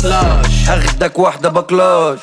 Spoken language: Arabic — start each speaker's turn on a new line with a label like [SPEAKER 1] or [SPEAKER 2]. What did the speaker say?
[SPEAKER 1] بكلاش. هاخدك واحدة بكلاش.